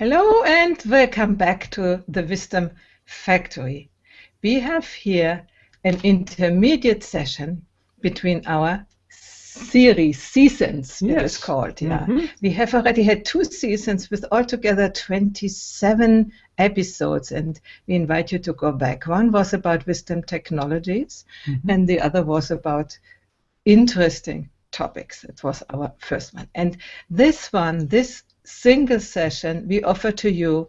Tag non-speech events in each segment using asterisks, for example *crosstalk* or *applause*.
Hello and welcome back to the Wisdom Factory. We have here an intermediate session between our series, seasons, yes. it is called. Yeah, mm -hmm. we have already had two seasons with altogether 27 episodes, and we invite you to go back. One was about wisdom technologies, mm -hmm. and the other was about interesting topics. It was our first one, and this one, this single session we offer to you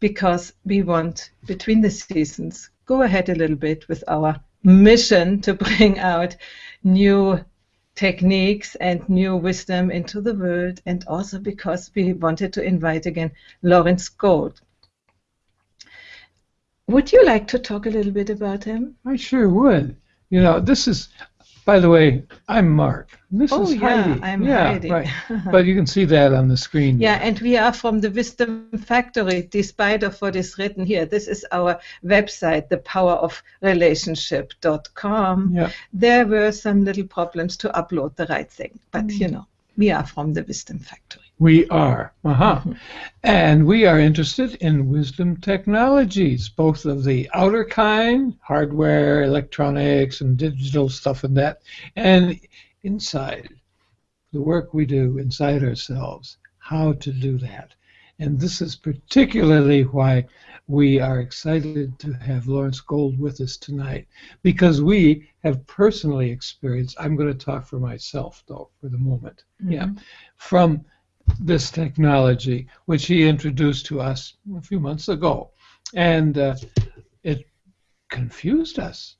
because we want, between the seasons, go ahead a little bit with our mission to bring out new techniques and new wisdom into the world, and also because we wanted to invite again Lawrence Gold. Would you like to talk a little bit about him? I sure would. You know, this is by the way, I'm Mark. This oh, is yeah, Heidi. I'm yeah, Heidi. right. *laughs* but you can see that on the screen. Yeah, and we are from the Wisdom Factory, despite of what is written here. This is our website, thepowerofrelationship.com. Yeah. There were some little problems to upload the right thing, but mm. you know, we are from the Wisdom Factory. We are. Uh-huh. and we are interested in wisdom technologies, both of the outer kind, hardware, electronics, and digital stuff and that, and inside, the work we do inside ourselves, how to do that. And this is particularly why we are excited to have Lawrence Gold with us tonight, because we have personally experienced, I'm going to talk for myself, though, for the moment. Mm-hmm. Yeah. From this technology, which he introduced to us a few months ago. And uh, it confused us,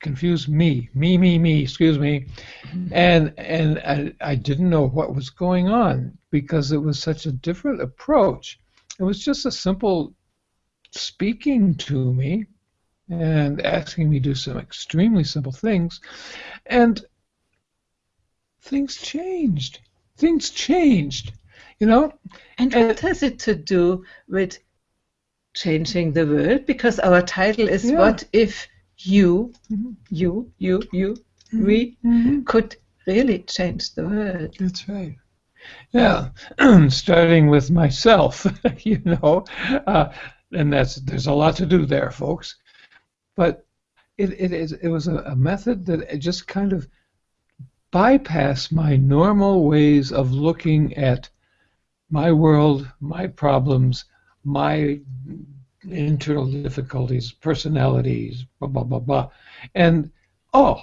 confused me, me, me, me, excuse me. And, and I, I didn't know what was going on because it was such a different approach. It was just a simple speaking to me and asking me to do some extremely simple things. And things changed. Things changed. You know? And what has it to do with changing the world? Because our title is yeah. What if you, mm-hmm. you, you, you, mm-hmm. we mm-hmm. could really change the world? That's right. Yeah, *clears throat* starting with myself, *laughs* you know, uh, and that's there's a lot to do there, folks. But it it, is, it was a, a method that just kind of bypassed my normal ways of looking at my world, my problems, my internal difficulties, personalities, blah, blah, blah, blah. And, oh,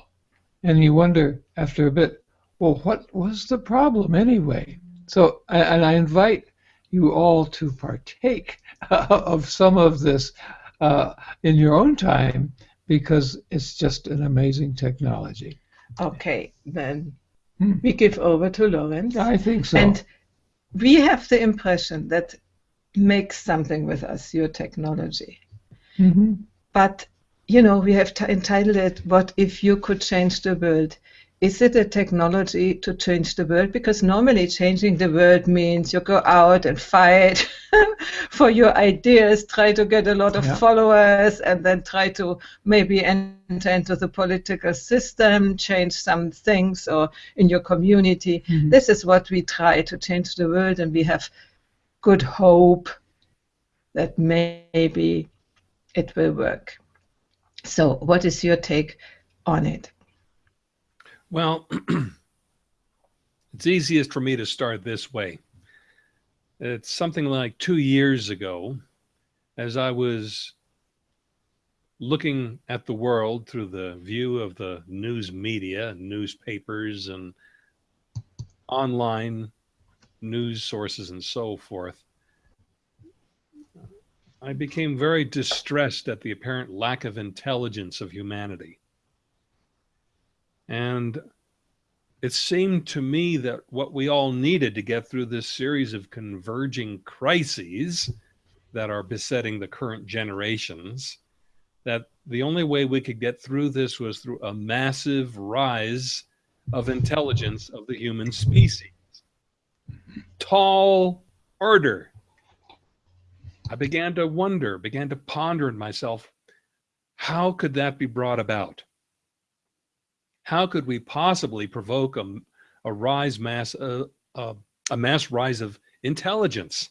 and you wonder after a bit, well, what was the problem anyway? So, and I invite you all to partake *laughs* of some of this uh, in your own time because it's just an amazing technology. Okay, then hmm. we give over to Lawrence. I think so. And we have the impression that makes something with us, your technology. Mm-hmm. But, you know, we have entitled it, What If You Could Change the World? Is it a technology to change the world? Because normally changing the world means you go out and fight *laughs* for your ideas, try to get a lot of yeah. followers, and then try to maybe enter into the political system, change some things or in your community. Mm-hmm. This is what we try to change the world, and we have good hope that maybe it will work. So, what is your take on it? Well, *clears throat* it's easiest for me to start this way. It's something like two years ago, as I was looking at the world through the view of the news media, newspapers, and online news sources and so forth, I became very distressed at the apparent lack of intelligence of humanity. And it seemed to me that what we all needed to get through this series of converging crises that are besetting the current generations, that the only way we could get through this was through a massive rise of intelligence of the human species. Tall order. I began to wonder, began to ponder in myself, how could that be brought about? How could we possibly provoke a, a rise mass uh, uh, a mass rise of intelligence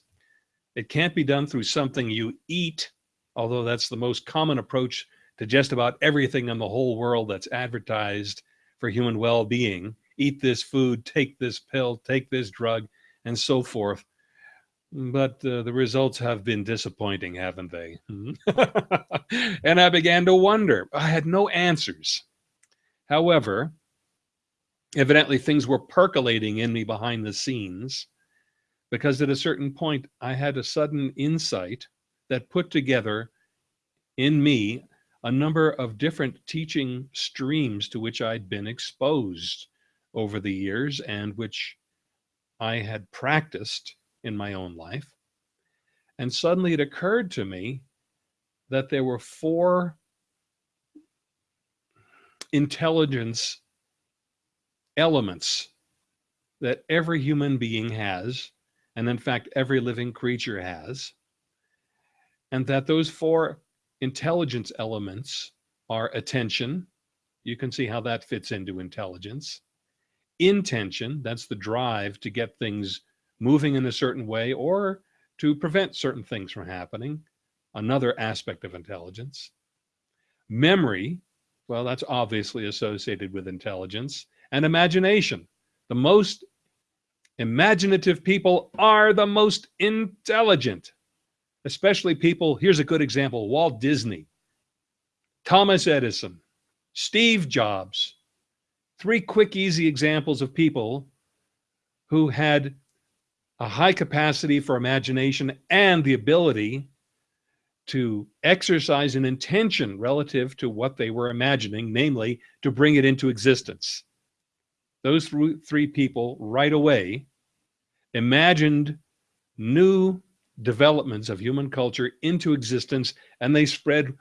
It can't be done through something you eat, although that's the most common approach to just about everything in the whole world that's advertised for human well being. Eat this food, take this pill, take this drug, and so forth. But uh, the results have been disappointing, haven't they? *laughs* and I began to wonder. I had no answers. However, evidently things were percolating in me behind the scenes because at a certain point I had a sudden insight that put together in me a number of different teaching streams to which I'd been exposed over the years and which I had practiced in my own life. And suddenly it occurred to me that there were four intelligence elements that every human being has, and in fact, every living creature has, and that those four intelligence elements are attention. You can see how that fits into intelligence. Intention, that's the drive to get things moving in a certain way or to prevent certain things from happening, another aspect of intelligence. Memory, well, that's obviously associated with intelligence. And imagination, the most imaginative people are the most intelligent especially people. Here's a good example Walt Disney, Thomas Edison, Steve Jobs. Three quick, easy examples of people who had a high capacity for imagination and the ability to exercise an intention relative to what they were imagining, namely to bring it into existence. Those three people right away imagined new developments of human culture into existence, and they spread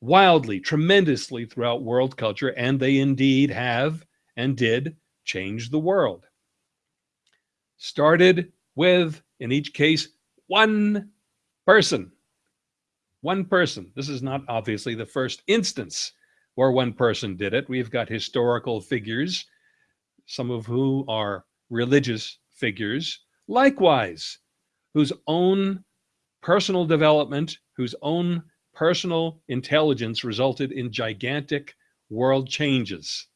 wildly, tremendously throughout world culture, and they indeed have and did change the world. Started with, in each case, one person. One person. This is not obviously the first instance where one person did it. We've got historical figures, some of who are religious figures, likewise, whose own personal development, whose own personal intelligence resulted in gigantic world changes.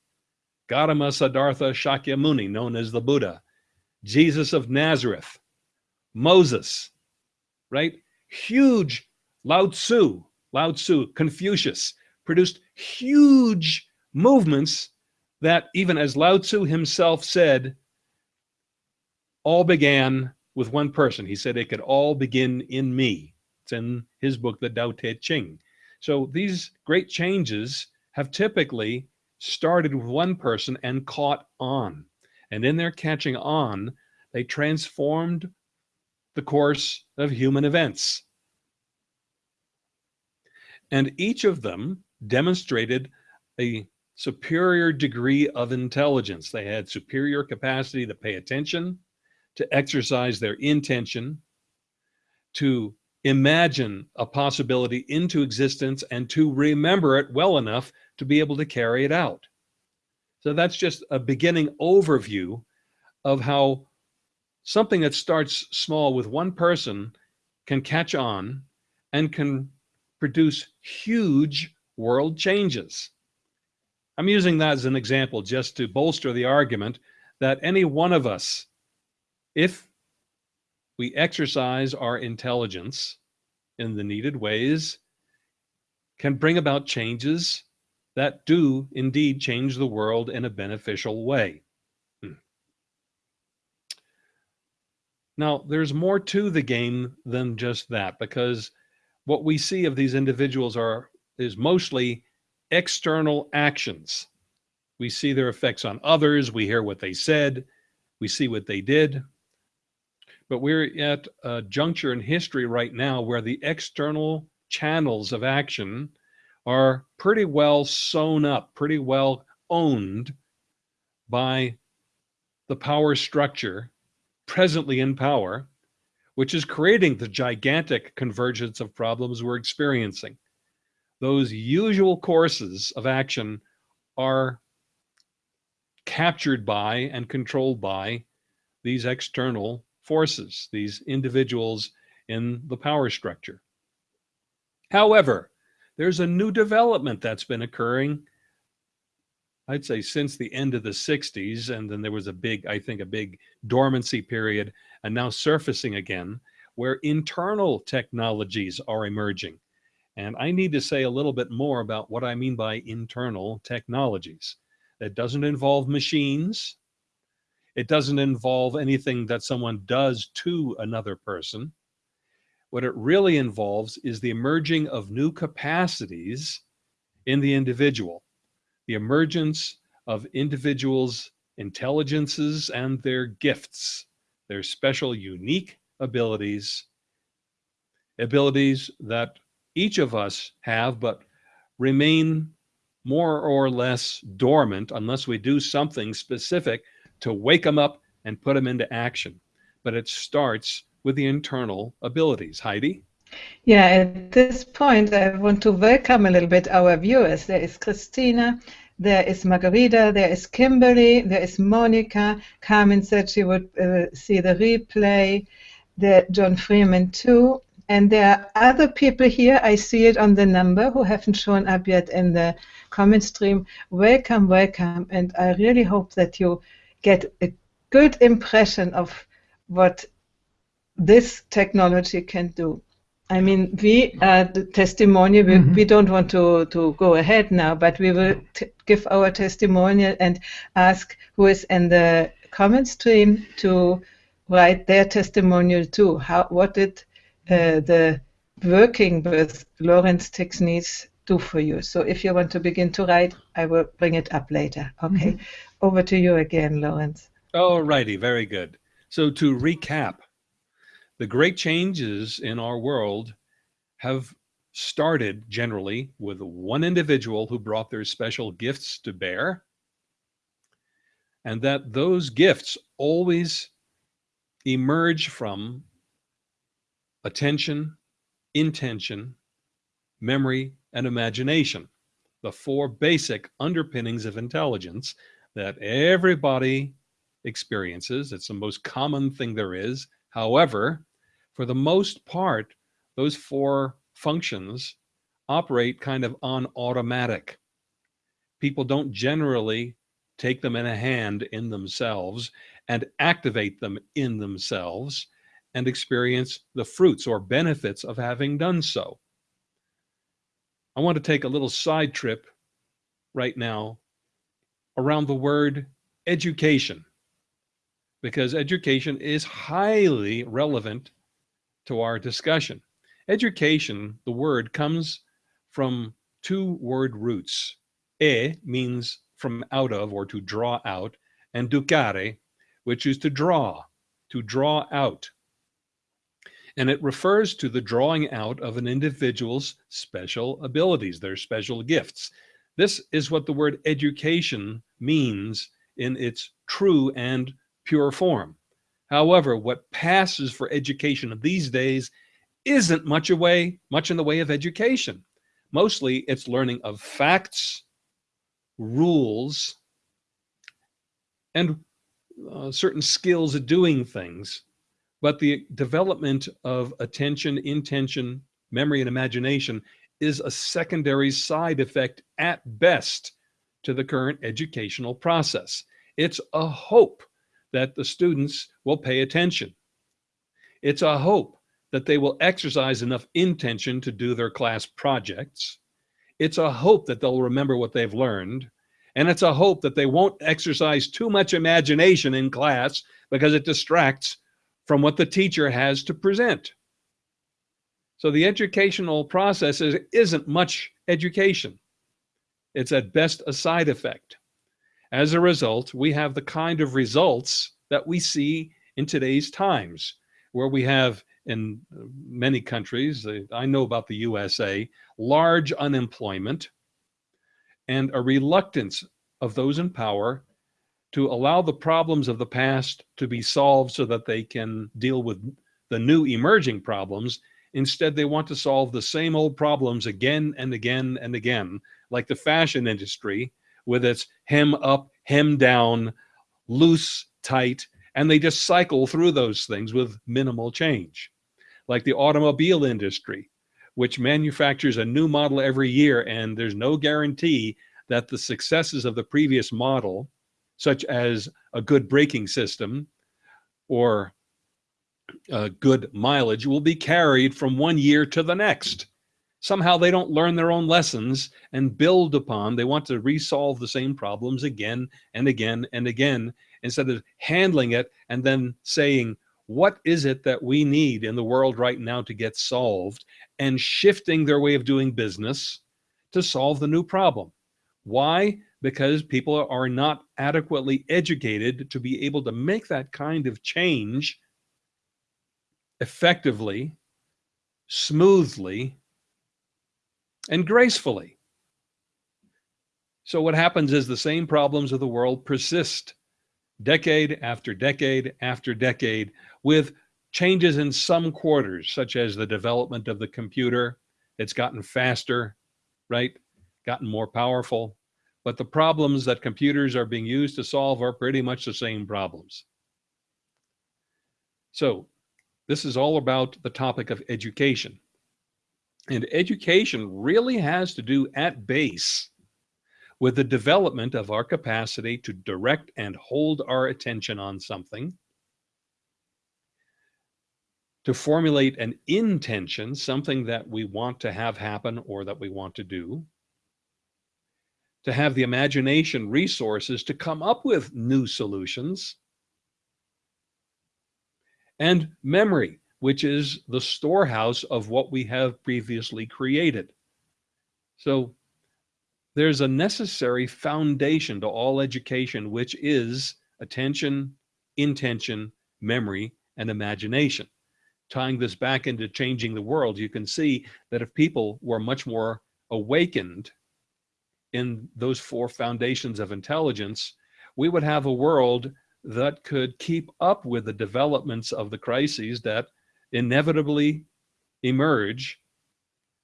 Gautama Siddhartha Shakyamuni, known as the Buddha, Jesus of Nazareth, Moses, right? Huge Lao Tzu, Lao Tzu, Confucius produced huge movements that even as Lao Tzu himself said, all began with one person. He said it could all begin in me. It's in his book, The Tao Te Ching. So these great changes have typically started with one person and caught on. And in their catching on, they transformed the course of human events. And each of them demonstrated a superior degree of intelligence. They had superior capacity to pay attention, to exercise their intention, to imagine a possibility into existence, and to remember it well enough to be able to carry it out. So that's just a beginning overview of how something that starts small with one person can catch on and can produce huge world changes. I'm using that as an example just to bolster the argument that any one of us if we exercise our intelligence in the needed ways, can bring about changes that do indeed change the world in a beneficial way. Hmm. Now, there's more to the game than just that, because what we see of these individuals are is mostly external actions. We see their effects on others, we hear what they said, we see what they did, but we're at a juncture in history right now where the external channels of action are pretty well sewn up, pretty well owned by the power structure presently in power, which is creating the gigantic convergence of problems we're experiencing. Those usual courses of action are captured by and controlled by these external forces, these individuals in the power structure. However, there's a new development that's been occurring I'd say since the end of the 60s, and then there was a big, I think, a big dormancy period, and now surfacing again, where internal technologies are emerging. And I need to say a little bit more about what I mean by internal technologies. That doesn't involve machines. It doesn't involve anything that someone does to another person. What it really involves is the emerging of new capacities in the individual the emergence of individuals' intelligences and their gifts, their special, unique abilities, abilities that each of us have, but remain more or less dormant unless we do something specific to wake them up and put them into action. But it starts with the internal abilities. Heidi? Yeah, at this point, I want to welcome a little bit our viewers. There is Christina, there is Margarita, there is Kimberly, there is Monica. Carmen said she would uh, see the replay. There, John Freeman too. And there are other people here, I see it on the number, who haven't shown up yet in the comment stream. Welcome, welcome. And I really hope that you get a good impression of what this technology can do. I mean, we uh, the testimonial. We, mm-hmm. we don't want to to go ahead now, but we will t- give our testimonial and ask who is in the comment stream to write their testimonial too. How what did uh, the working with Lawrence techniques do for you? So if you want to begin to write, I will bring it up later. Okay, mm-hmm. over to you again, Lawrence. All righty, very good. So to recap the great changes in our world have started generally with one individual who brought their special gifts to bear, and that those gifts always emerge from attention, intention, memory, and imagination, the four basic underpinnings of intelligence that everybody experiences. It's the most common thing there is. However, for the most part, those four functions operate kind of on automatic. People don't generally take them in a hand in themselves and activate them in themselves and experience the fruits or benefits of having done so. I want to take a little side trip right now around the word education because education is highly relevant to our discussion. Education, the word comes from two word roots. E means from out of or to draw out, and ducare, which is to draw, to draw out. And it refers to the drawing out of an individual's special abilities, their special gifts. This is what the word education means in its true and pure form. However, what passes for education these days isn't much away, much in the way of education. Mostly it's learning of facts, rules, and uh, certain skills of doing things. But the development of attention, intention, memory, and imagination is a secondary side effect at best to the current educational process. It's a hope that the students will pay attention. It's a hope that they will exercise enough intention to do their class projects. It's a hope that they'll remember what they've learned. And it's a hope that they won't exercise too much imagination in class because it distracts from what the teacher has to present. So the educational process is, isn't much education. It's at best a side effect. As a result, we have the kind of results that we see in today's times, where we have in uh, many countries, uh, I know about the USA, large unemployment and a reluctance of those in power to allow the problems of the past to be solved so that they can deal with the new emerging problems. Instead, they want to solve the same old problems again and again and again, like the fashion industry, with its hem up, hem down, loose, tight, and they just cycle through those things with minimal change. like the automobile industry, which manufactures a new model every year, and there's no guarantee that the successes of the previous model, such as a good braking system or good mileage, will be carried from one year to the next. Somehow they don't learn their own lessons and build upon, they want to resolve the same problems again and again and again instead of handling it and then saying, what is it that we need in the world right now to get solved and shifting their way of doing business to solve the new problem. Why? Because people are not adequately educated to be able to make that kind of change effectively, smoothly, and gracefully. So what happens is the same problems of the world persist decade after decade after decade with changes in some quarters, such as the development of the computer. It's gotten faster, right? Gotten more powerful. But the problems that computers are being used to solve are pretty much the same problems. So this is all about the topic of education. And education really has to do at base with the development of our capacity to direct and hold our attention on something, to formulate an intention, something that we want to have happen or that we want to do, to have the imagination resources to come up with new solutions, and memory, which is the storehouse of what we have previously created. So there's a necessary foundation to all education, which is attention, intention, memory, and imagination. Tying this back into changing the world, you can see that if people were much more awakened in those four foundations of intelligence, we would have a world that could keep up with the developments of the crises that inevitably emerge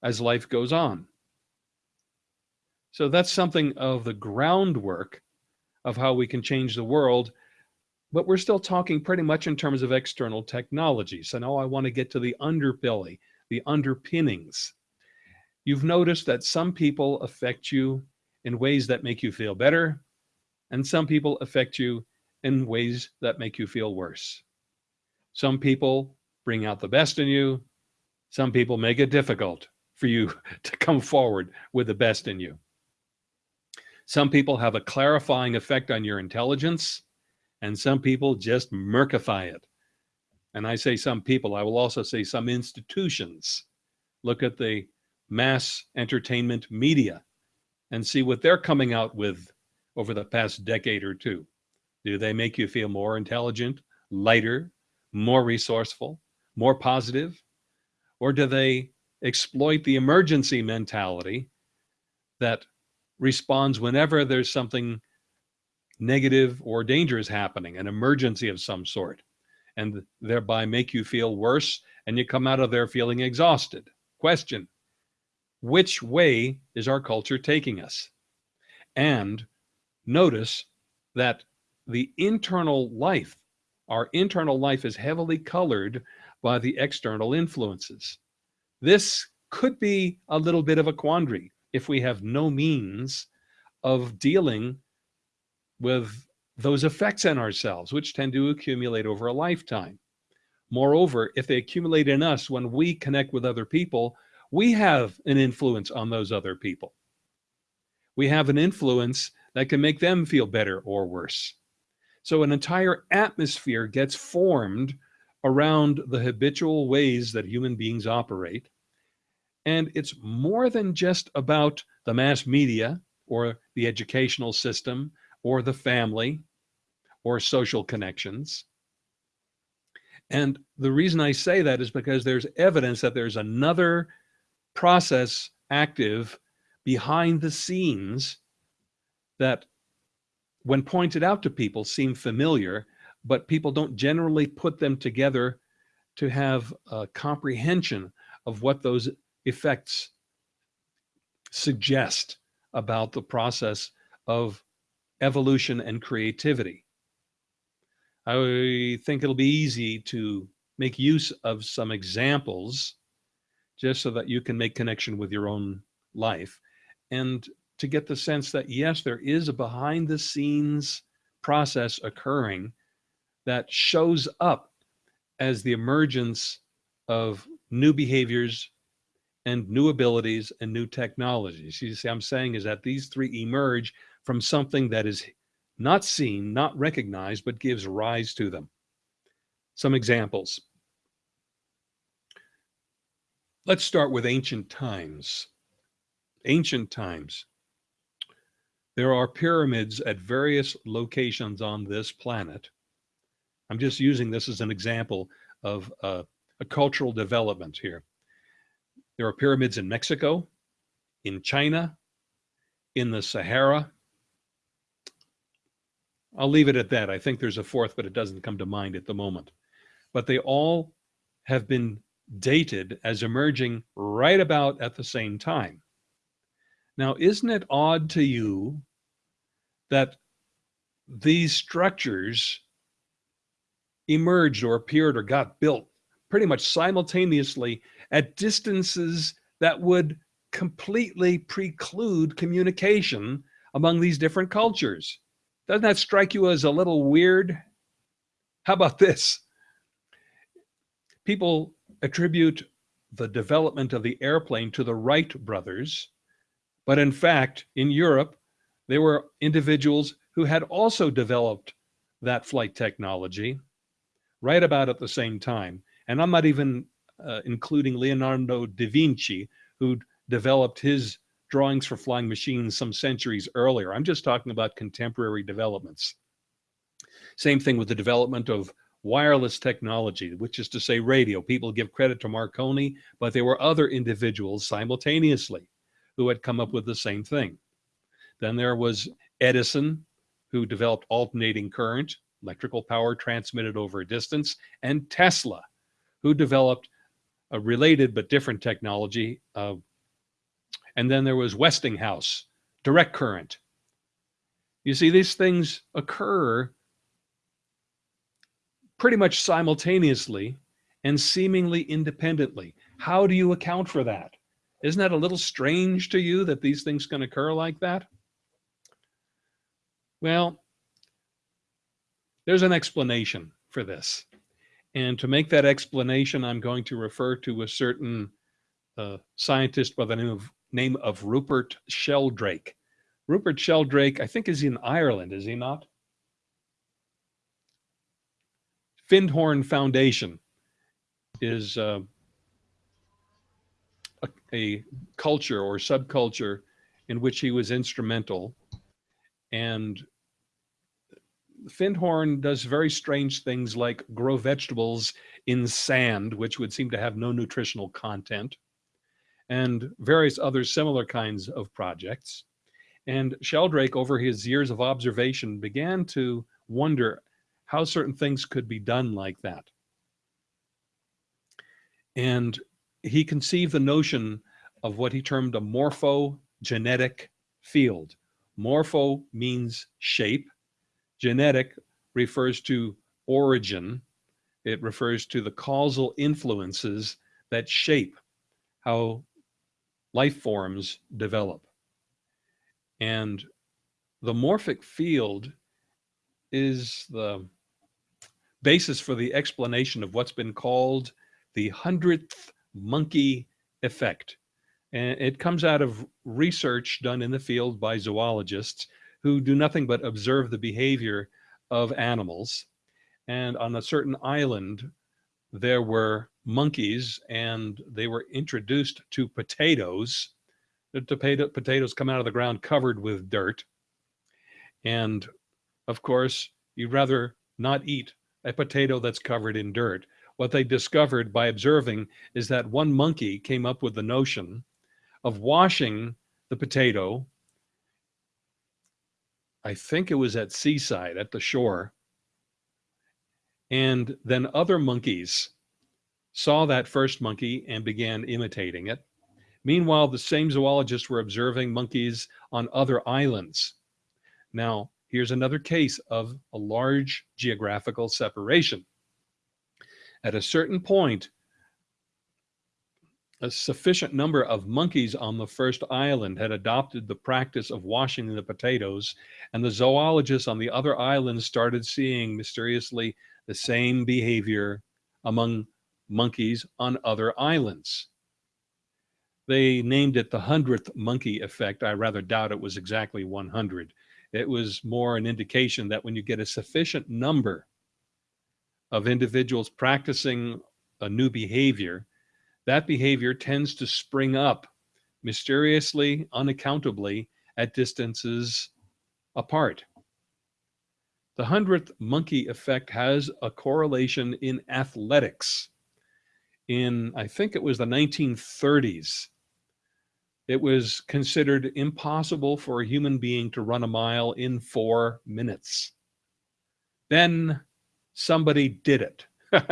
as life goes on. So that's something of the groundwork of how we can change the world. But we're still talking pretty much in terms of external technology. So now I want to get to the underbelly, the underpinnings. You've noticed that some people affect you in ways that make you feel better, and some people affect you in ways that make you feel worse. Some people bring out the best in you. Some people make it difficult for you *laughs* to come forward with the best in you. Some people have a clarifying effect on your intelligence, and some people just murkify it. And I say some people, I will also say some institutions. Look at the mass entertainment media and see what they're coming out with over the past decade or two. Do they make you feel more intelligent, lighter, more resourceful, more positive? Or do they exploit the emergency mentality that responds whenever there's something negative or dangerous happening, an emergency of some sort, and thereby make you feel worse and you come out of there feeling exhausted. Question Which way is our culture taking us? And notice that the internal life, our internal life is heavily colored by the external influences. This could be a little bit of a quandary if we have no means of dealing with those effects in ourselves, which tend to accumulate over a lifetime. Moreover, if they accumulate in us when we connect with other people, we have an influence on those other people. We have an influence that can make them feel better or worse. So an entire atmosphere gets formed around the habitual ways that human beings operate and it's more than just about the mass media or the educational system or the family or social connections. And the reason I say that is because there's evidence that there's another process active behind the scenes that when pointed out to people seem familiar, but people don't generally put them together to have a comprehension of what those effects suggest about the process of evolution and creativity. I think it'll be easy to make use of some examples just so that you can make connection with your own life and to get the sense that yes, there is a behind the scenes process occurring that shows up as the emergence of new behaviors and new abilities and new technologies. You see, I'm saying is that these three emerge from something that is not seen, not recognized, but gives rise to them. Some examples. Let's start with ancient times. Ancient times. There are pyramids at various locations on this planet. I'm just using this as an example of uh, a cultural development here. There are pyramids in Mexico, in China, in the Sahara. I'll leave it at that. I think there's a fourth, but it doesn't come to mind at the moment. But they all have been dated as emerging right about at the same time. Now, isn't it odd to you that these structures emerged or appeared or got built pretty much simultaneously at distances that would completely preclude communication among these different cultures. Doesn't that strike you as a little weird? How about this? People attribute the development of the airplane to the Wright brothers, but in fact, in Europe, there were individuals who had also developed that flight technology right about at the same time. And I'm not even uh, including Leonardo da Vinci, who developed his drawings for flying machines some centuries earlier. I'm just talking about contemporary developments. Same thing with the development of wireless technology, which is to say radio. People give credit to Marconi, but there were other individuals simultaneously who had come up with the same thing. Then there was Edison, who developed alternating current, electrical power transmitted over a distance, and Tesla, who developed a related but different technology. Uh, and then there was Westinghouse, direct current. You see, these things occur pretty much simultaneously and seemingly independently. How do you account for that? Isn't that a little strange to you that these things can occur like that? Well, there's an explanation for this. And to make that explanation, I'm going to refer to a certain uh, scientist by the name of, name of Rupert Sheldrake. Rupert Sheldrake, I think, is in Ireland, is he not? Findhorn Foundation is uh, a, a culture or subculture in which he was instrumental. And Findhorn does very strange things like grow vegetables in sand, which would seem to have no nutritional content, and various other similar kinds of projects. And Sheldrake, over his years of observation, began to wonder how certain things could be done like that. And he conceived the notion of what he termed a morphogenetic field. Morpho means shape, Genetic refers to origin. It refers to the causal influences that shape how life forms develop. And the morphic field is the basis for the explanation of what's been called the hundredth monkey effect. And it comes out of research done in the field by zoologists who do nothing but observe the behavior of animals. And on a certain island, there were monkeys and they were introduced to potatoes. The potato, potatoes come out of the ground covered with dirt. And of course, you'd rather not eat a potato that's covered in dirt. What they discovered by observing is that one monkey came up with the notion of washing the potato I think it was at Seaside at the shore. And then other monkeys saw that first monkey and began imitating it. Meanwhile, the same zoologists were observing monkeys on other islands. Now, here's another case of a large geographical separation. At a certain point, a sufficient number of monkeys on the first island had adopted the practice of washing the potatoes, and the zoologists on the other islands started seeing mysteriously the same behavior among monkeys on other islands. They named it the hundredth monkey effect. I rather doubt it was exactly 100. It was more an indication that when you get a sufficient number of individuals practicing a new behavior, that behavior tends to spring up mysteriously, unaccountably at distances apart. The hundredth monkey effect has a correlation in athletics. In, I think it was the 1930s, it was considered impossible for a human being to run a mile in four minutes. Then somebody did it. *laughs*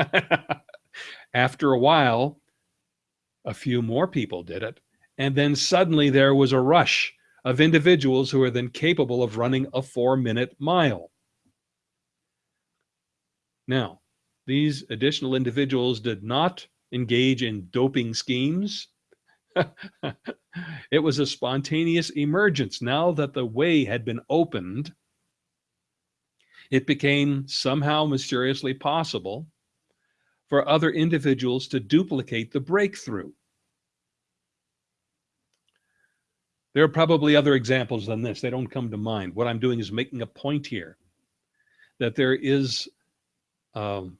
After a while, a few more people did it. And then suddenly there was a rush of individuals who are then capable of running a four minute mile. Now, these additional individuals did not engage in doping schemes. *laughs* it was a spontaneous emergence. Now that the way had been opened, it became somehow mysteriously possible for other individuals to duplicate the breakthrough. There are probably other examples than this. They don't come to mind. What I'm doing is making a point here that there is um,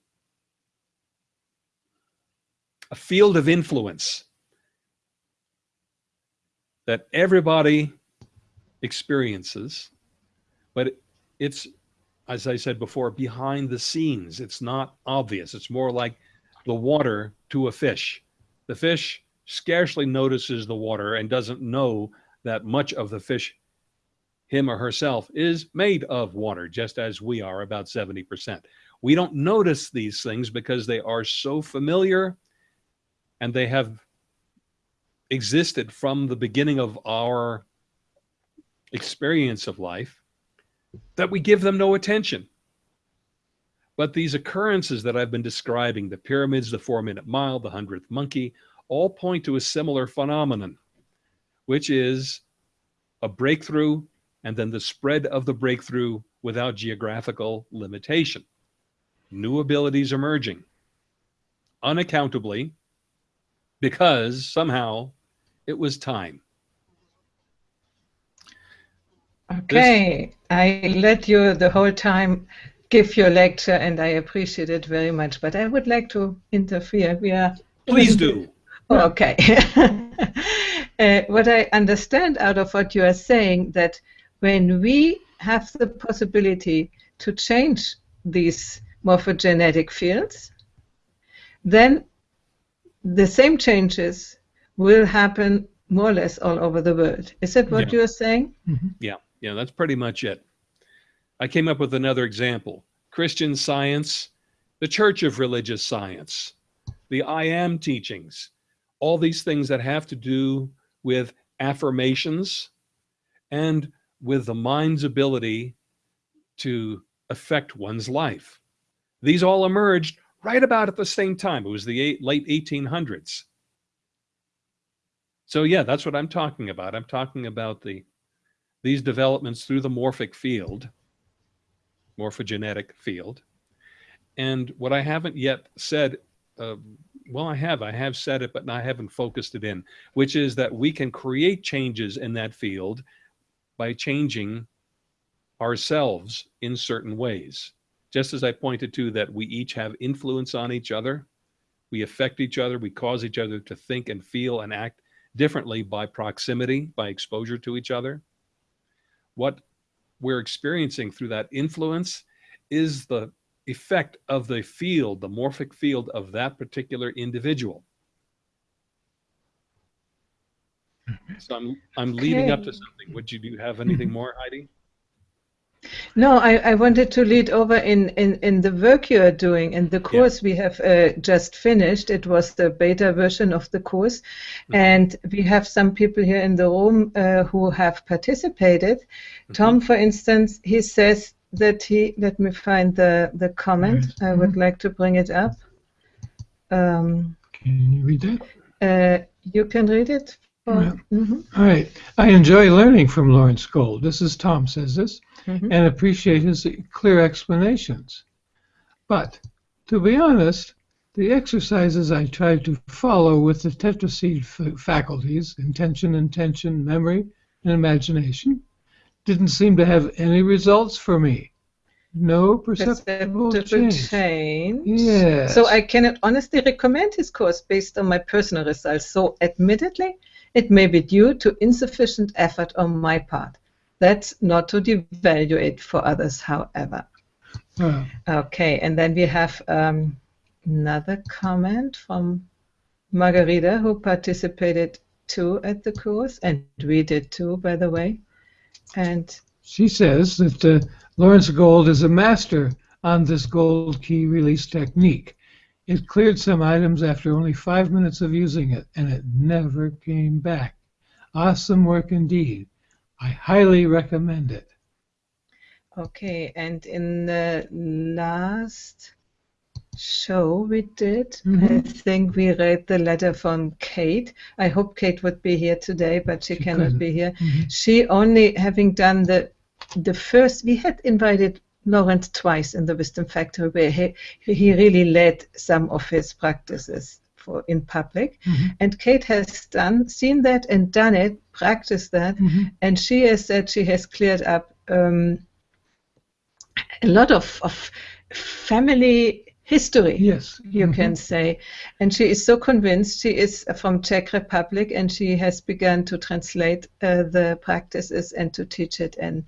a field of influence that everybody experiences, but it's as I said before, behind the scenes. It's not obvious. It's more like the water to a fish. The fish scarcely notices the water and doesn't know that much of the fish, him or herself, is made of water, just as we are, about 70%. We don't notice these things because they are so familiar and they have existed from the beginning of our experience of life that we give them no attention. But these occurrences that I've been describing, the pyramids, the four minute mile, the hundredth monkey, all point to a similar phenomenon, which is a breakthrough and then the spread of the breakthrough without geographical limitation. New abilities emerging unaccountably because somehow it was time. Okay. I let you the whole time give your lecture, and I appreciate it very much. But I would like to interfere. We are please do. okay. *laughs* uh, what I understand out of what you are saying that when we have the possibility to change these morphogenetic fields, then the same changes will happen more or less all over the world. Is that what yeah. you're saying? Mm-hmm. Yeah. Yeah, that's pretty much it. I came up with another example Christian science, the Church of Religious Science, the I am teachings, all these things that have to do with affirmations and with the mind's ability to affect one's life. These all emerged right about at the same time. It was the eight, late 1800s. So yeah, that's what I'm talking about. I'm talking about the these developments through the morphic field, morphogenetic field. And what I haven't yet said, uh, well, I have, I have said it, but I haven't focused it in, which is that we can create changes in that field by changing ourselves in certain ways. Just as I pointed to that we each have influence on each other, we affect each other, we cause each other to think and feel and act differently by proximity, by exposure to each other what we're experiencing through that influence is the effect of the field, the morphic field of that particular individual. Hmm. So I'm I'm okay. leading up to something. Would you do you have anything hmm. more, Heidi? No, I, I wanted to lead over in, in, in the work you are doing. In the course yeah. we have uh, just finished, it was the beta version of the course. Mm-hmm. And we have some people here in the room uh, who have participated. Mm-hmm. Tom, for instance, he says that he, let me find the, the comment. Mm-hmm. I would like to bring it up. Um, Can you read that? uh, you can read it. For, Yeah. Mhm, All right. I enjoy learning from Lawrence Gold. This is Tom says this, mhm. and appreciate his clear explanations. But to be honest, the exercises I tried to follow with the tetraseed f- faculties, intention, intention, memory, and imagination, didn't seem to have any results for me. No perceptible Perceptible change. change. Yes. So I cannot honestly recommend his course based on my personal results. So admittedly, it may be due to insufficient effort on my part. That's not to devalue it for others, however. Uh, Okay, and then we have um, another comment from Margarita, who participated too at the course, and we did too, by the way. And She says that uh, Lawrence Gold is a master on this gold key release technique. It cleared some items after only five minutes of using it, and it never came back. Awesome work indeed. I highly recommend it. Okay, and in the last show we did, I Mhm. think we read the letter from Kate. I hope Kate would be here today, but she, She cannot couldn't. be here. Mhm. She only having done the the first. We had invited Lawrence twice in the Wisdom Factory, where he he really led some of his practices for in public. Mhm. And Kate has done seen that and done it, practiced that, Mhm. and she has said she has cleared up um, a lot of, of family history Yes. you Mhm. can say and she is so convinced she is from czech republic and she has begun to translate uh, the practices and to teach it in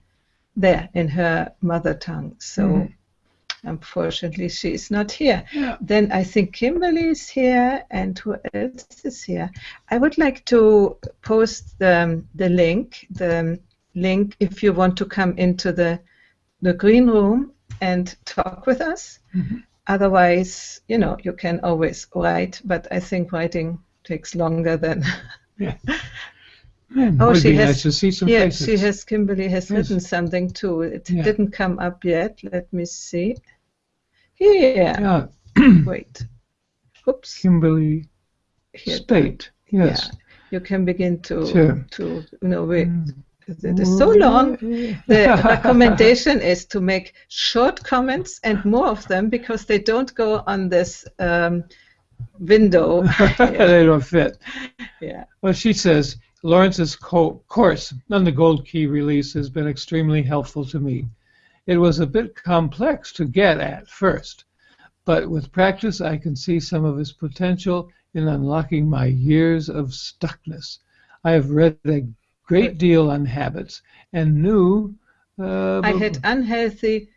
there in her mother tongue so Mhm. unfortunately she is not here Yeah. then I think Kimberly is here, and who else is here? I would like to post the, the link, the link if you want to come into the the green room and talk with us. Mhm. Otherwise, you know, you can always write, but I think writing takes longer than. *laughs* Man, Oh, she has- nice to see some yeah, faces. she has. Kimberly has Yes. written something too. It Yeah. didn't come up yet. Let me see. Here. Yeah. *clears throat* Wait. Oops. Kimberly Here. Yes. Yeah, you can begin to Sure. to you know wait. Mm. It is so long. *laughs* The recommendation is to make short comments and more of them because they don't go on this um, window. *laughs* they don't fit. yeah. Well, she says Lawrence's co- course on the Gold Key release has been extremely helpful to me. It was a bit complex to get at first, but with practice, I can see some of its potential in unlocking my years of stuckness. I have read a great deal on habits and knew. Uh, I had unhealthy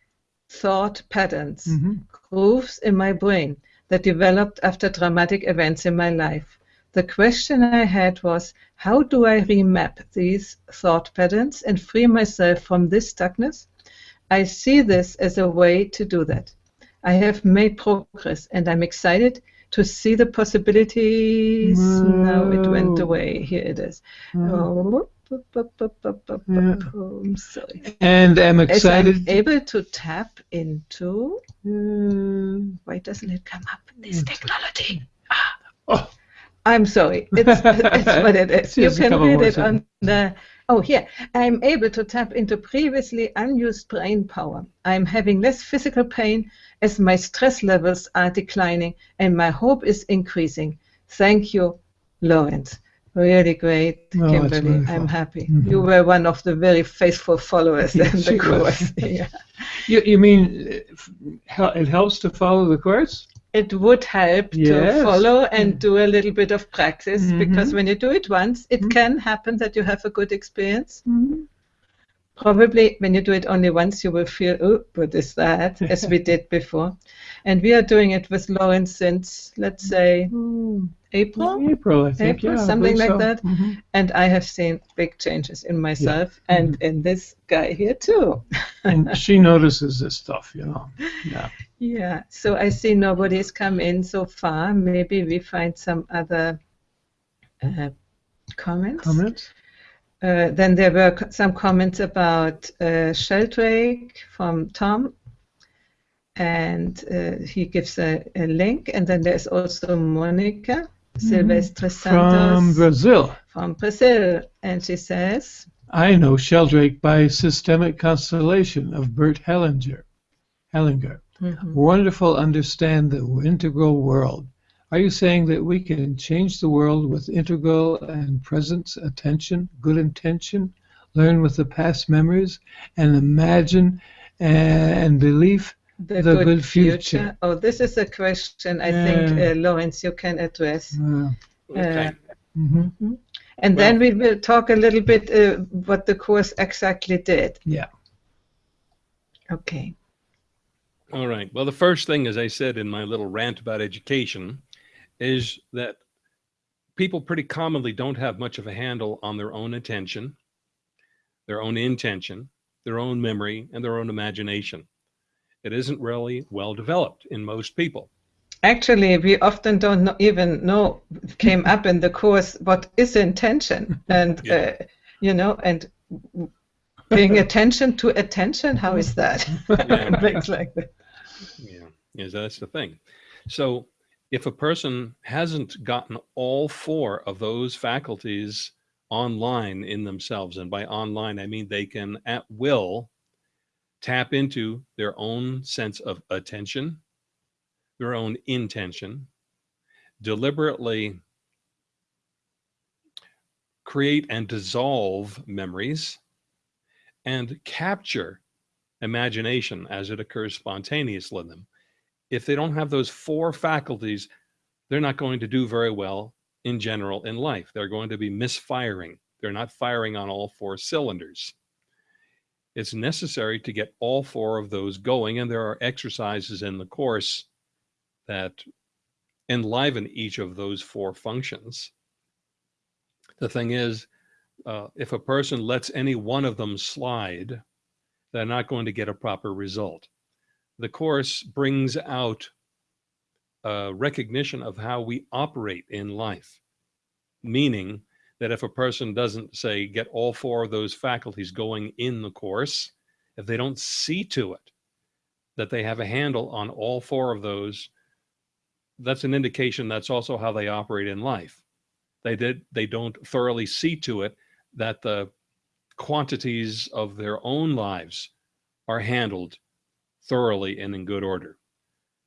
thought patterns, Mhm. grooves in my brain that developed after dramatic events in my life. The question I had was, how do I remap these thought patterns and free myself from this stuckness? I see this as a way to do that. I have made progress and I'm excited to see the possibilities. Now it went Whoa. away. Here it is. Oh, Yeah. I'm sorry. And I'm As I'm able to tap into. Uh, Why doesn't it come up? This Mm. technology. oh, I'm sorry. It's, it's what it is. *laughs* You can read it on the. Oh, here. I'm able to tap into previously unused brain power. I'm having less physical pain as my stress levels are declining and my hope is increasing. Thank you, Lawrence. Really great, Oh, Kimberly. I'm happy. Mhm. You were one of the very faithful followers Yes, in the course. *laughs* yeah. you, you mean uh, it helps to follow the course? It would help Yes. to follow and Mm. do a little bit of practice because Mhm. when you do it once, it Mhm. can happen that you have a good experience. Probably when you do it only once, you will feel, oh, what is that? *laughs* As we did before. And we are doing it with Lawrence since, let's say, April. April, I think. April, yeah, something like so. that. Mhm. And I have seen big changes in myself and in this guy here too. And she *laughs* notices this stuff, you know. Yeah. Yeah, so I see nobody's come in so far. Maybe we find some other uh, comments. Comments? Uh, then there were some comments about uh, Sheldrake from Tom. and uh, he gives a, a, link. And then there's also Monica Silvestre Santos from Brazil. From Brazil, and she says, "I know Sheldrake by Systemic Constellation of Bert Hellinger. Hellinger, mm-hmm. wonderful. Understand the integral world. Are you saying that we can change the world with integral and presence attention, good intention, learn with the past memories, and imagine and belief the, the good, good future. future. Oh, this is a question I think, uh, Lawrence, you can address. Yeah. Okay. Uh, mm-hmm. And well, then we will talk a little bit uh, what the course exactly did. Yeah. Okay. All right. Well, the first thing, as I said in my little rant about education, is that people pretty commonly don't have much of a handle on their own attention, their own intention, their own memory, and their own imagination it isn't really well developed in most people. Actually, we often don't know, even know came up in the course what is intention, and *laughs* yeah. uh, you know, and paying attention to attention. How is that? Yeah. *laughs* Things like that. Yeah, yeah, that's the thing. So, if a person hasn't gotten all four of those faculties online in themselves, and by online I mean they can at will tap into their own sense of attention, their own intention, deliberately create and dissolve memories, and capture imagination as it occurs spontaneously in them. If they don't have those four faculties, they're not going to do very well in general in life. They're going to be misfiring. They're not firing on all four cylinders it's necessary to get all four of those going. And there are exercises in the course that enliven each of those four functions. The thing is, uh, if a person lets any one of them slide, they're not going to get a proper result. The course brings out a recognition of how we operate in life, meaning that if a person doesn't say get all four of those faculties going in the course, if they don't see to it that they have a handle on all four of those, that's an indication that's also how they operate in life. They did they don't thoroughly see to it that the quantities of their own lives are handled thoroughly and in good order.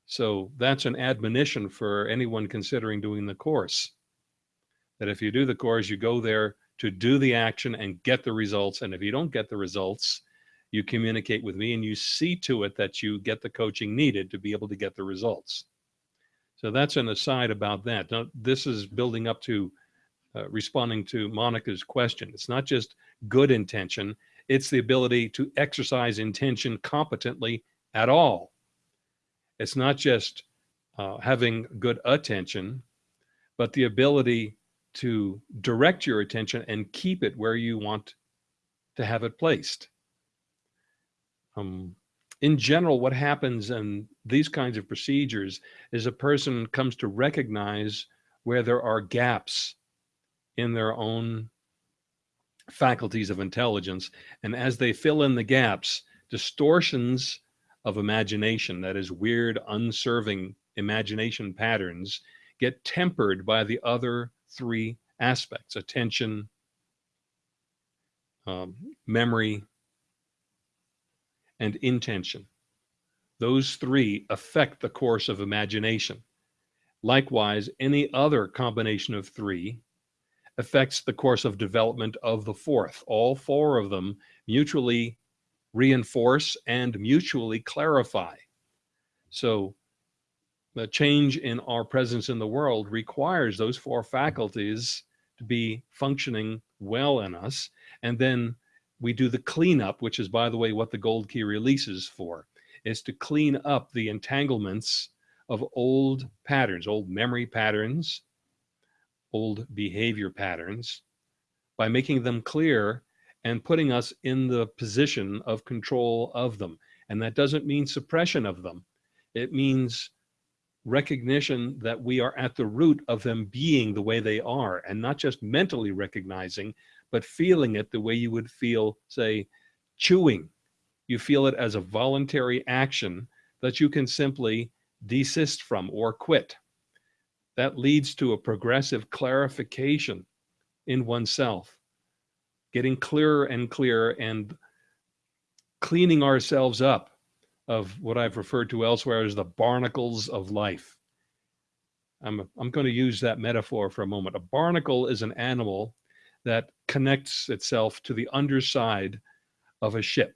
So that's an admonition for anyone considering doing the course that if you do the course, you go there to do the action and get the results. And if you don't get the results, you communicate with me and you see to it that you get the coaching needed to be able to get the results. So that's an aside about that. Now, this is building up to uh, responding to Monica's question. It's not just good intention, it's the ability to exercise intention competently at all. It's not just uh, having good attention, but the ability to direct your attention and keep it where you want to have it placed. Um, in general, what happens in these kinds of procedures is a person comes to recognize where there are gaps in their own faculties of intelligence. And as they fill in the gaps, distortions of imagination, that is, weird, unserving imagination patterns, get tempered by the other three aspects attention, um, memory, and intention. Those three affect the course of imagination. Likewise, any other combination of three affects the course of development of the fourth. All four of them mutually reinforce and mutually clarify. So the change in our presence in the world requires those four faculties to be functioning well in us. And then we do the cleanup, which is, by the way, what the gold key releases for, is to clean up the entanglements of old patterns, old memory patterns, old behavior patterns, by making them clear and putting us in the position of control of them. And that doesn't mean suppression of them. It means recognition that we are at the root of them being the way they are and not just mentally recognizing but feeling it the way you would feel say chewing you feel it as a voluntary action that you can simply desist from or quit. That leads to a progressive clarification in oneself, getting clearer and clearer and cleaning ourselves up of what I've referred to elsewhere as the barnacles of life. I'm, I'm going to use that metaphor for a moment. A barnacle is an animal that connects itself to the underside of a ship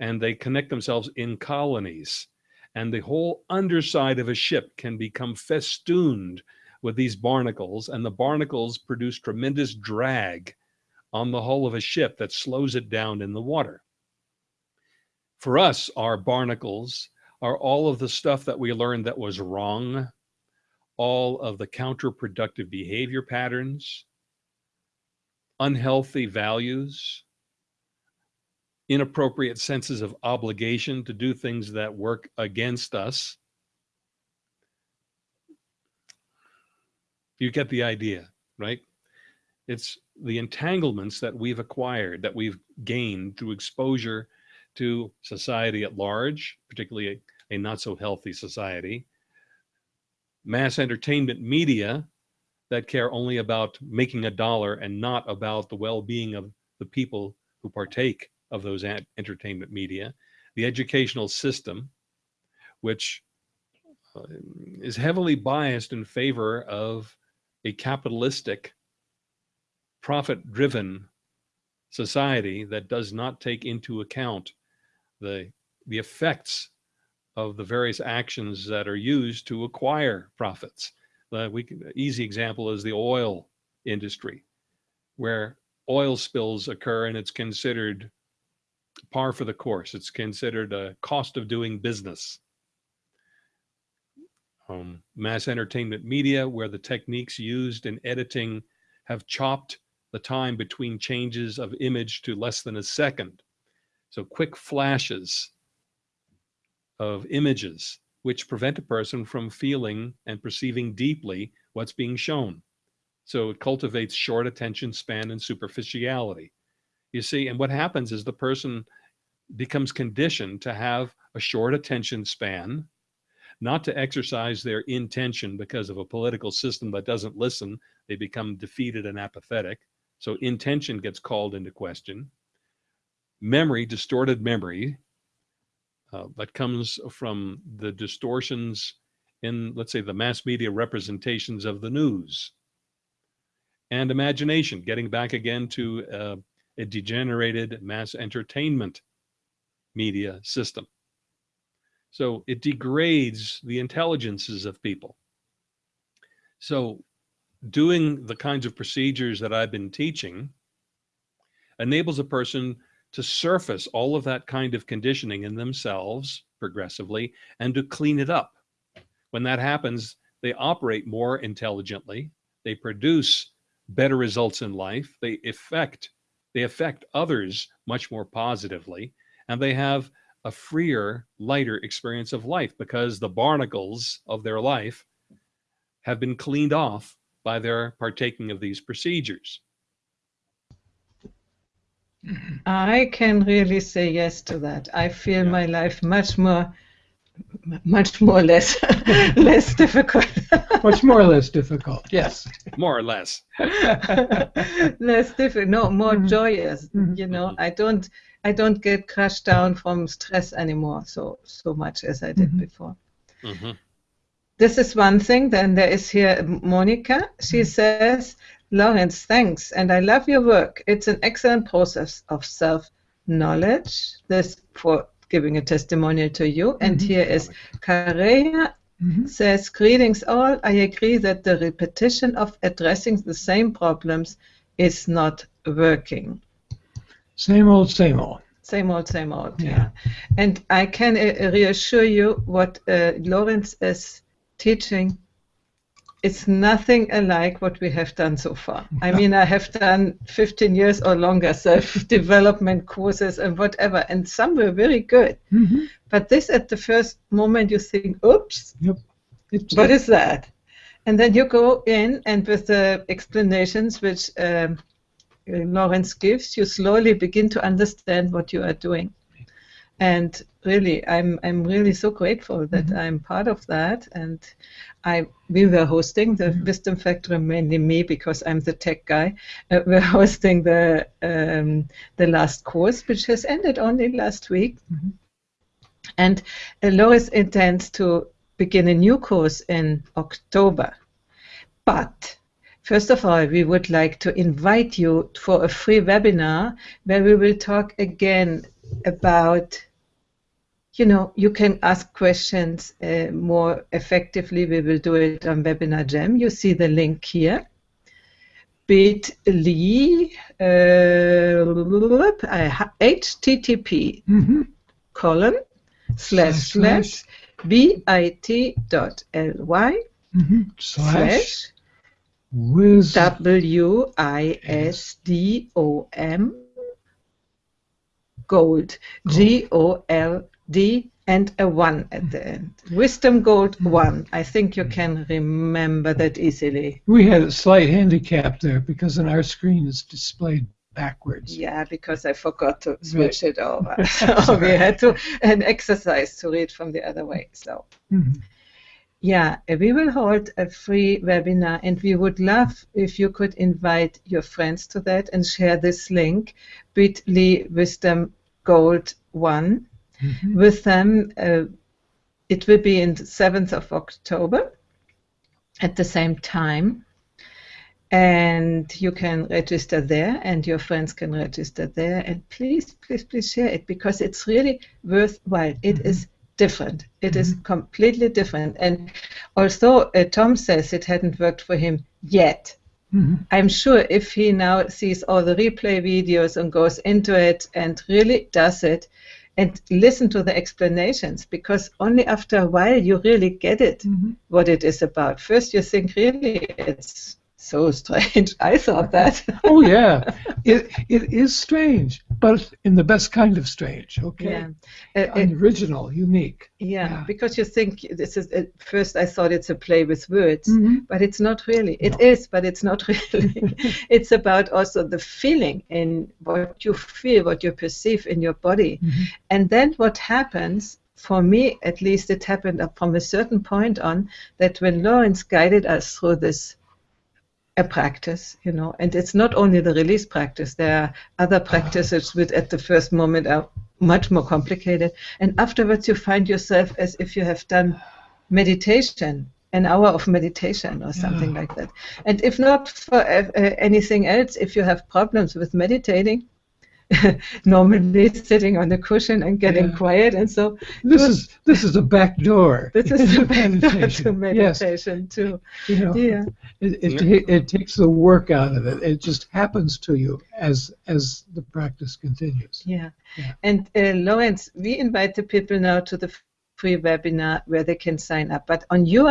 and they connect themselves in colonies and the whole underside of a ship can become festooned with these barnacles and the barnacles produce tremendous drag on the hull of a ship that slows it down in the water. For us, our barnacles are all of the stuff that we learned that was wrong, all of the counterproductive behavior patterns, unhealthy values, inappropriate senses of obligation to do things that work against us. You get the idea, right? It's the entanglements that we've acquired, that we've gained through exposure to society at large, particularly a, a not so healthy society, mass entertainment media that care only about making a dollar and not about the well-being of the people who partake of those entertainment media, the educational system, which uh, is heavily biased in favor of a capitalistic, profit-driven society that does not take into account the, the effects of the various actions that are used to acquire profits. The we can, easy example is the oil industry, where oil spills occur and it's considered par for the course. It's considered a cost of doing business. Um, mass entertainment media, where the techniques used in editing have chopped the time between changes of image to less than a second. So quick flashes of images, which prevent a person from feeling and perceiving deeply what's being shown. So it cultivates short attention span and superficiality. You see, and what happens is the person becomes conditioned to have a short attention span, not to exercise their intention because of a political system that doesn't listen. They become defeated and apathetic. So intention gets called into question. Memory, distorted memory, uh, that comes from the distortions in, let's say, the mass media representations of the news. And imagination, getting back again to uh, a degenerated mass entertainment media system. So it degrades the intelligences of people. So doing the kinds of procedures that I've been teaching enables a person to surface all of that kind of conditioning in themselves progressively and to clean it up. When that happens, they operate more intelligently, they produce better results in life, they affect they affect others much more positively, and they have a freer, lighter experience of life because the barnacles of their life have been cleaned off by their partaking of these procedures. I can really say yes to that. I feel yeah. my life much more much more or less *laughs* less difficult. *laughs* much more or less difficult. Yes. More or less. *laughs* less difficult. No, more mm -hmm. joyous. Mm -hmm. You know, I don't I don't get crushed down from stress anymore so so much as I did mm -hmm. before. Mm-hmm. This is one thing. Then there is here Monica. She mm-hmm. says, Lawrence, thanks, and I love your work. It's an excellent process of self knowledge. This for giving a testimonial to you. And here is Kareya mm -hmm. says, Greetings all. I agree that the repetition of addressing the same problems is not working. Same old, same old. Same old, same old. Yeah. yeah. And I can uh, reassure you what uh, Lawrence is teaching it's nothing alike what we have done so far. I mean, I have done 15 years or longer self-development *laughs* courses and whatever, and some were very good. Mm-hmm. But this, at the first moment, you think, "Oops, yep. what is that?" And then you go in, and with the explanations which um, Lawrence gives, you slowly begin to understand what you are doing. and really i'm i'm really so grateful that Mhm. i'm part of that and i we were hosting the Mhm. wisdom factory mainly me because i'm the tech guy uh, we're hosting the um, the last course which has ended only last week Mhm. and uh, lois intends to begin a new course in october but First of all, we would like to invite you for a free webinar where we will talk again about, you know, you can ask questions uh, more effectively. We will do it on Webinar Jam. You see the link here. bit.ly uh, http Mhm. colon slash slash bit.ly Mhm. Slash slash. W I S D O M gold G O L D and a one at the end. Wisdom gold one. I think you can remember that easily. We had a slight handicap there because on our screen it's displayed backwards. Yeah, because I forgot to switch it over. *laughs* so we had to an exercise to read from the other way. So Mhm. Yeah, we will hold a free webinar, and we would love if you could invite your friends to that and share this link, bit.ly wisdom gold one, Mhm. with them. Uh, it will be in the 7th of October at the same time. And you can register there, and your friends can register there. And please, please, please share it because it's really worthwhile. It Mhm. is different. It is completely different. And although uh, Tom says it hadn't worked for him yet, Mhm. I'm sure if he now sees all the replay videos and goes into it and really does it and listen to the explanations, because only after a while you really get it Mhm. what it is about. First, you think, really, it's so strange. *laughs* I thought that. Oh yeah, it it is strange, but in the best kind of strange. Okay, yeah. Uh, uh, original, unique. yeah, yeah. because you think this is, at first I thought it's a play with words. Mhm. But it's not really. It No. is, but it's not *laughs* really. *laughs* it's about also the feeling in what you feel, what you perceive in your body. Mhm. And then what happens, for me at least, it happened from a certain point on that when Lawrence guided us through this a practice, you know, and it's not only the release practice, there are other practices which at the first moment are much more complicated. And afterwards, you find yourself as if you have done meditation, an hour of meditation or something Yeah. like that. And if not for uh, uh, anything else, if you have problems with meditating, *laughs* normally sitting on the cushion and getting Yeah. quiet, and so This is this is a back door. this is *laughs* the back door meditation. to meditation too. You know, Yeah. it, it, it takes the work out of it. It just happens to you as as the practice continues. Yeah. Yeah. And uh, Lawrence, we invite the people now to the free webinar where they can sign up. But on your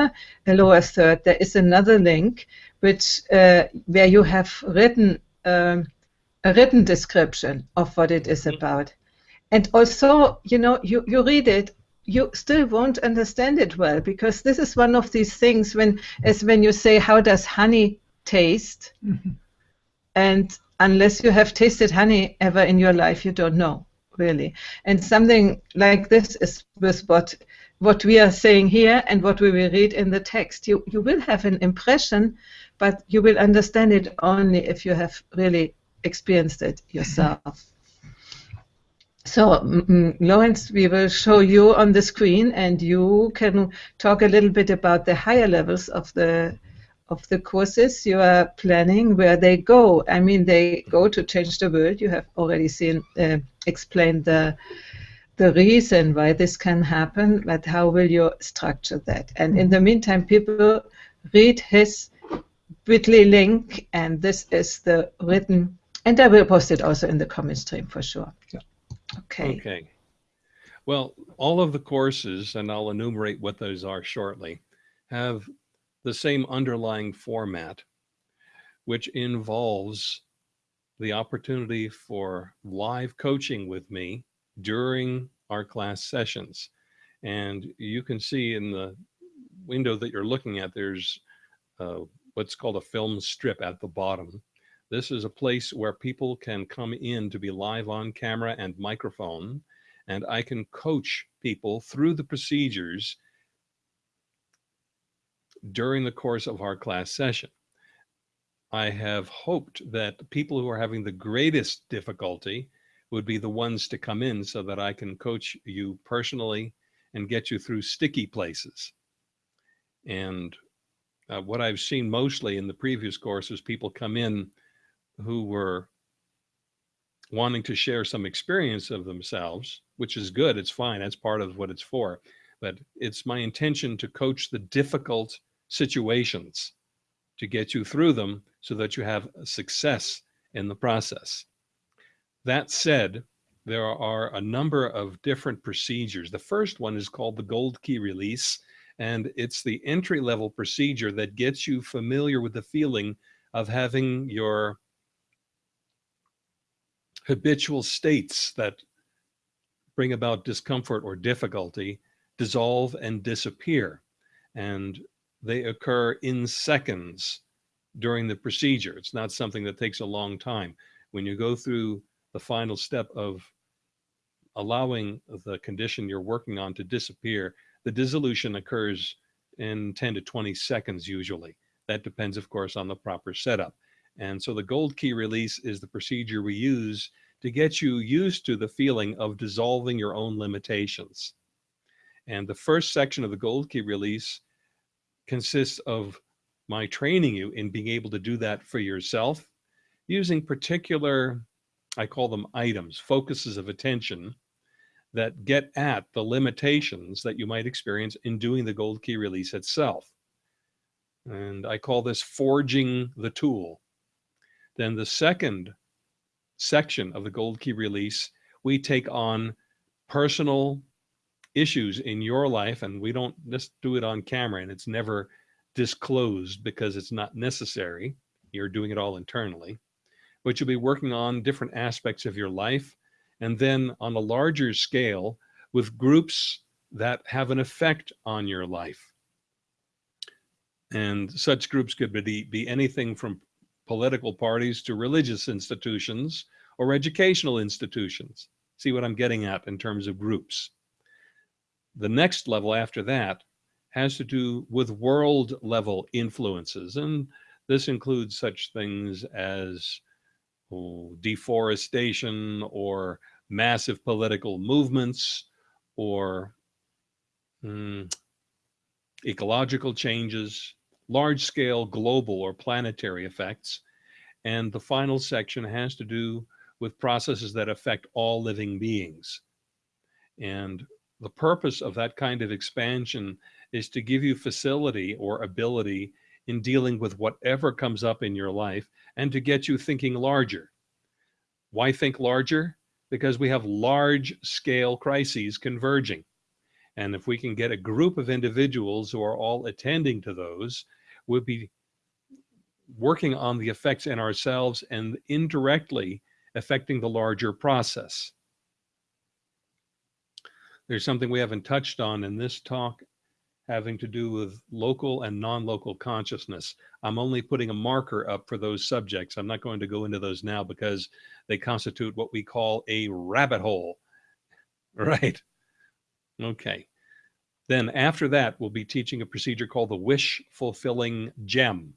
uh, lower third, there is another link which uh, where you have written um, a written description of what it is Mhm. about. And also, you know, you, you read it, you still won't understand it well because this is one of these things when as when you say, How does honey taste? Mhm. and unless you have tasted honey ever in your life you don't know really and something like this is with what what we are saying here and what we will read in the text you you will have an impression but you will understand it only if you have really experienced it yourself so mm, mm, lawrence we will show you on the screen and you can talk a little bit about the higher levels of the of the courses you are planning, where they go. I mean, they go to change the world. You have already seen uh, explained the the reason why this can happen, but how will you structure that? And in the meantime, people read his Bitly link, and this is the written, and I will post it also in the comment stream for sure. Yeah. Okay. Okay. Well, all of the courses, and I'll enumerate what those are shortly, have the same underlying format, which involves the opportunity for live coaching with me during our class sessions. And you can see in the window that you're looking at, there's uh, what's called a film strip at the bottom. This is a place where people can come in to be live on camera and microphone and I can coach people through the procedures during the course of our class session. I have hoped that people who are having the greatest difficulty would be the ones to come in so that I can coach you personally and get you through sticky places. And uh, what I've seen mostly in the previous courses, people come in who were wanting to share some experience of themselves, which is good. It's fine. That's part of what it's for. But it's my intention to coach the difficult situations to get you through them so that you have success in the process. That said, there are a number of different procedures. The first one is called the gold key release, and it's the entry level procedure that gets you familiar with the feeling of having your habitual states that bring about discomfort or difficulty dissolve and disappear. And they occur in seconds during the procedure. It's not something that takes a long time. When you go through the final step of allowing the condition you're working on to disappear, the dissolution occurs in 10 to 20 seconds usually. That depends, of course, on the proper setup. And so the gold key release is the procedure we use to get you used to the feeling of dissolving your own limitations. And the first section of the gold key release consists of my training you in being able to do that for yourself using particular, I call them items, focuses of attention that get at the limitations that you might experience in doing the gold key release itself. And I call this forging the tool. Then the second section of the gold key release, we take on personal issues in your life and we don't just do it on camera and it's never disclosed because it's not necessary. You're doing it all internally, but you'll be working on different aspects of your life. And then on a larger scale with groups that have an effect on your life. And such groups could be, be anything from political parties to religious institutions or educational institutions. See what I'm getting at in terms of groups. The next level after that has to do with world level influences. And this includes such things as oh, deforestation or massive political movements or mm, ecological changes, large scale global or planetary effects. And the final section has to do with processes that affect all living beings. And the purpose of that kind of expansion is to give you facility or ability in dealing with whatever comes up in your life and to get you thinking larger. Why think larger? Because we have large scale crises converging. And if we can get a group of individuals who are all attending to those, we'll be working on the effects in ourselves and indirectly affecting the larger process. There's something we haven't touched on in this talk having to do with local and non-local consciousness. I'm only putting a marker up for those subjects. I'm not going to go into those now because they constitute what we call a rabbit hole. *laughs* Right? Okay. Then after that, we'll be teaching a procedure called the wish fulfilling gem.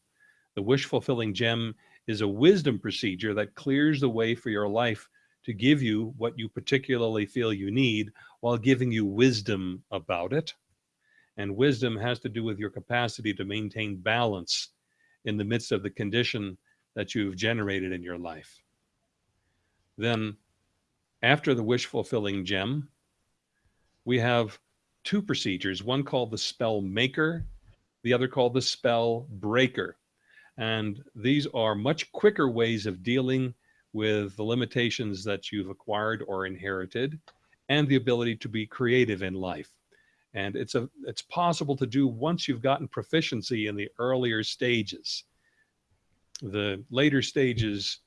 The wish fulfilling gem is a wisdom procedure that clears the way for your life to give you what you particularly feel you need while giving you wisdom about it. And wisdom has to do with your capacity to maintain balance in the midst of the condition that you've generated in your life. Then, after the wish fulfilling gem, we have two procedures one called the spell maker, the other called the spell breaker. And these are much quicker ways of dealing with the limitations that you've acquired or inherited and the ability to be creative in life. And it's a it's possible to do once you've gotten proficiency in the earlier stages. The later stages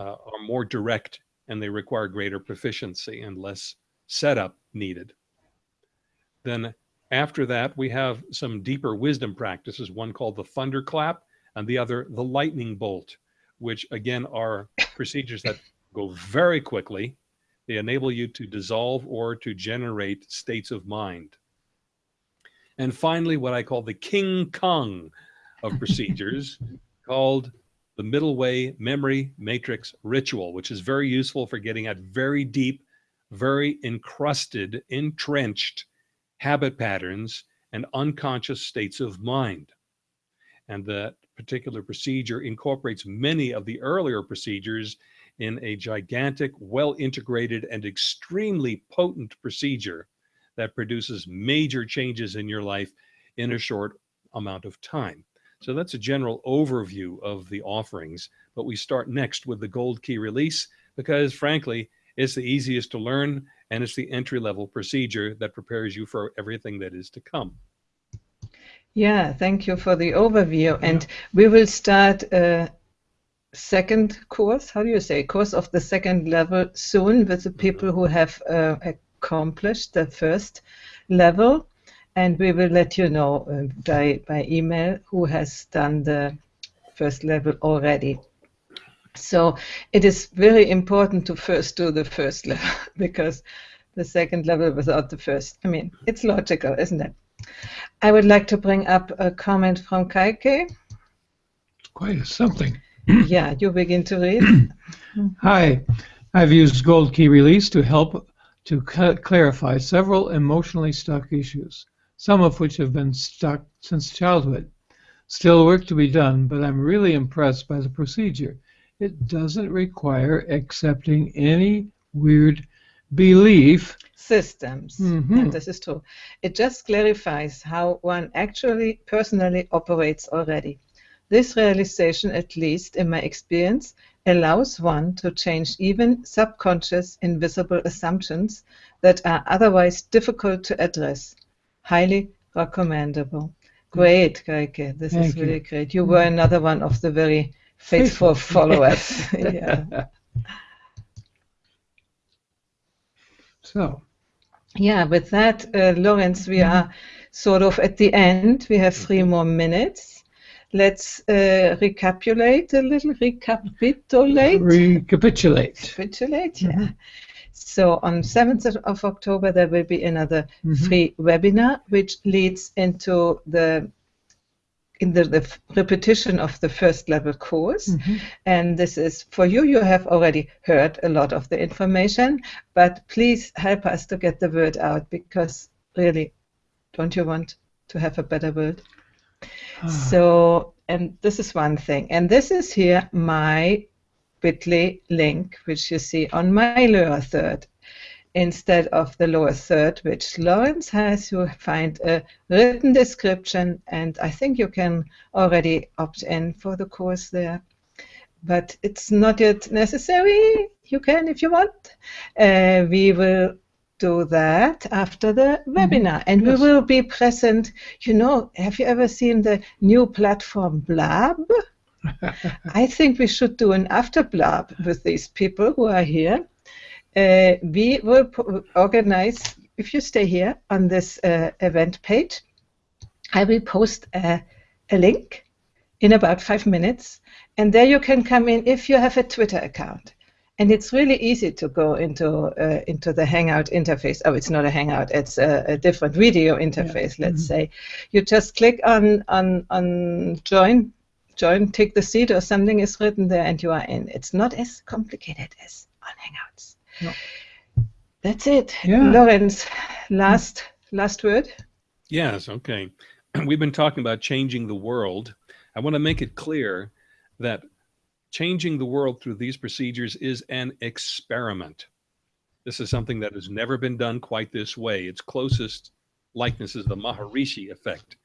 uh, are more direct and they require greater proficiency and less setup needed. Then after that, we have some deeper wisdom practices, one called the thunderclap and the other the lightning bolt which again are *laughs* procedures that go very quickly, They enable you to dissolve or to generate states of mind. And finally, what I call the King Kong of *laughs* procedures, called the middle way memory matrix ritual, which is very useful for getting at very deep, very encrusted, entrenched habit patterns and unconscious states of mind. And that particular procedure incorporates many of the earlier procedures in a gigantic, well integrated, and extremely potent procedure that produces major changes in your life in a short amount of time. So that's a general overview of the offerings. But we start next with the gold key release because, frankly, it's the easiest to learn and it's the entry level procedure that prepares you for everything that is to come. Yeah, thank you for the overview. And we will start a second course. How do you say? Course of the second level soon with the people who have uh, accomplished the first level and we will let you know uh, by, by email who has done the first level already. So it is very important to first do the first level *laughs* because the second level without the first, I mean, it's logical, isn't it? I would like to bring up a comment from Kaike. Quite something. *clears throat* yeah, you begin to read. *clears throat* Hi, I've used Gold Key Release to help to clarify several emotionally stuck issues some of which have been stuck since childhood. Still work to be done, but I'm really impressed by the procedure. It doesn't require accepting any weird belief systems. Mm-hmm. This is true. It just clarifies how one actually personally operates already. This realization, at least in my experience, allows one to change even subconscious invisible assumptions that are otherwise difficult to address highly recommendable. Great, Kaike. This Thank is really you. great. You were another one of the very faithful followers. *laughs* *laughs* yeah. So. Yeah, with that, uh, Lawrence, we are sort of at the end. We have three more minutes. Let's uh, recapitulate a little. Recapitulate. Recapitulate. Recapitulate. Yeah. Mm -hmm. So on 7th of October, there will be another mm -hmm. free webinar, which leads into the in the, the repetition of the first level course. Mm -hmm. And this is for you, you have already heard a lot of the information, but please help us to get the word out because really, don't you want to have a better world? Ah. So, and this is one thing. And this is here my bit.ly link, which you see on my lower third, instead of the lower third, which Lawrence has. You find a written description, and I think you can already opt in for the course there. But it's not yet necessary. You can if you want. Uh, we will do that after the mm-hmm. webinar. And yes. we will be present. You know, have you ever seen the new platform Blab? *laughs* I think we should do an after blab with these people who are here. Uh, we will organize, if you stay here on this uh, event page, I will post a, a, link in about five minutes, and there you can come in if you have a Twitter account. And it's really easy to go into uh, into the Hangout interface. Oh, it's not a Hangout; it's a, a different video interface. Yeah. Let's mm -hmm. say you just click on on on join join, take the seat or something is written there and you are in. It's not as complicated as on Hangouts. No. That's it. Yeah. Lawrence, last last word. Yes, okay. *clears throat* We've been talking about changing the world. I want to make it clear that changing the world through these procedures is an experiment. This is something that has never been done quite this way. Its closest likeness is the Maharishi effect,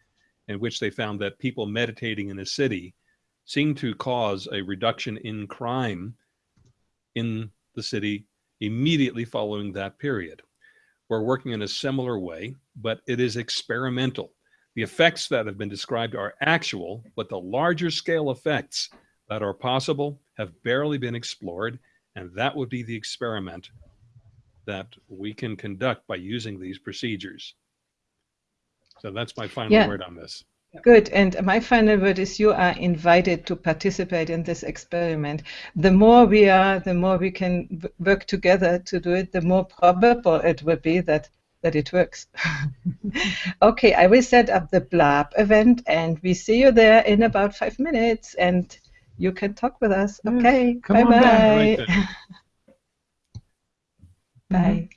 in which they found that people meditating in a city seemed to cause a reduction in crime in the city immediately following that period. We're working in a similar way, but it is experimental. The effects that have been described are actual, but the larger scale effects that are possible have barely been explored, and that would be the experiment that we can conduct by using these procedures. So that's my final yeah. word on this. Good. And my final word is you are invited to participate in this experiment. The more we are, the more we can work together to do it, the more probable it will be that, that it works. *laughs* okay, I will set up the Blab event and we see you there in about five minutes and you can talk with us. Okay, come *laughs* bye on back. Right bye. then. Bye.